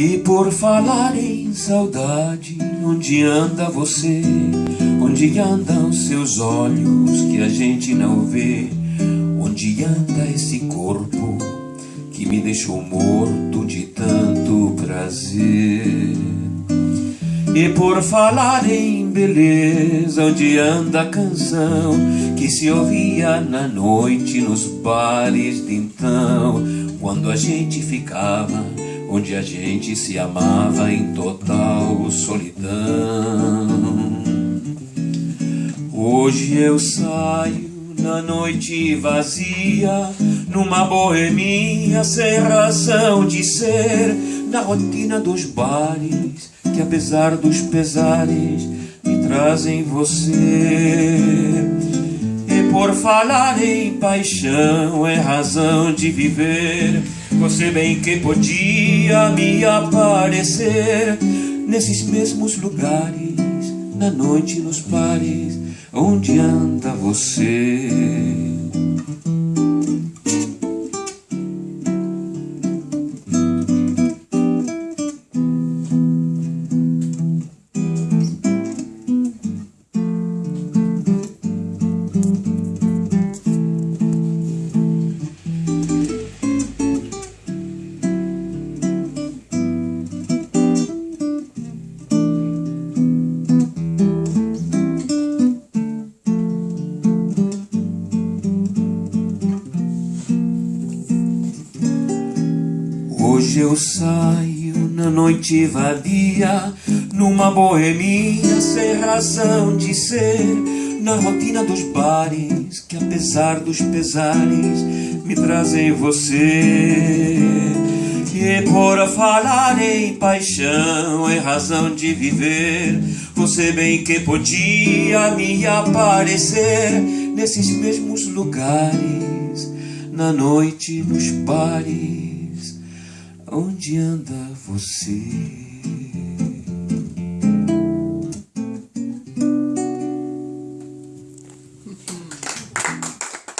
E por falar em saudade, onde anda você? Onde andam seus olhos que a gente não vê? Onde anda esse corpo que me deixou morto de tanto prazer? E por falar em beleza, onde anda a canção que se ouvia na noite nos bares de então, quando a gente ficava onde a gente se amava em total solidão. Hoje eu saio na noite vazia, numa boemia sem razão de ser, na rotina dos bares, que apesar dos pesares, me trazem você. E por falar em paixão, é razão de viver, você bem que podia me aparecer nesses mesmos lugares, na noite nos bares, onde anda você? Hoje eu saio na noite vadia, numa boemia sem razão de ser, na rotina dos bares, que apesar dos pesares, me trazem você. E por falar em paixão, é razão de viver, você bem que podia me aparecer nesses mesmos lugares, na noite nos bares Onde anda você?